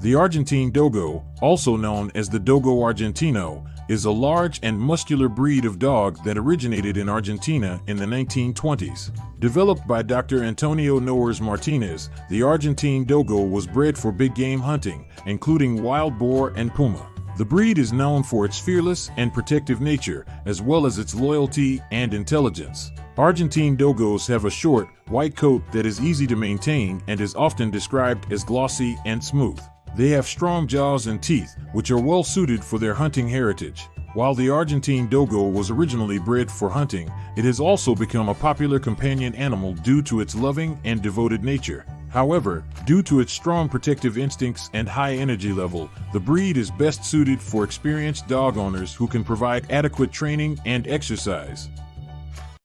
The Argentine Dogo, also known as the Dogo Argentino, is a large and muscular breed of dog that originated in Argentina in the 1920s. Developed by Dr. Antonio Nores Martinez, the Argentine Dogo was bred for big game hunting, including wild boar and puma. The breed is known for its fearless and protective nature, as well as its loyalty and intelligence. Argentine Dogos have a short, white coat that is easy to maintain and is often described as glossy and smooth. They have strong jaws and teeth, which are well suited for their hunting heritage. While the Argentine Dogo was originally bred for hunting, it has also become a popular companion animal due to its loving and devoted nature. However, due to its strong protective instincts and high energy level, the breed is best suited for experienced dog owners who can provide adequate training and exercise.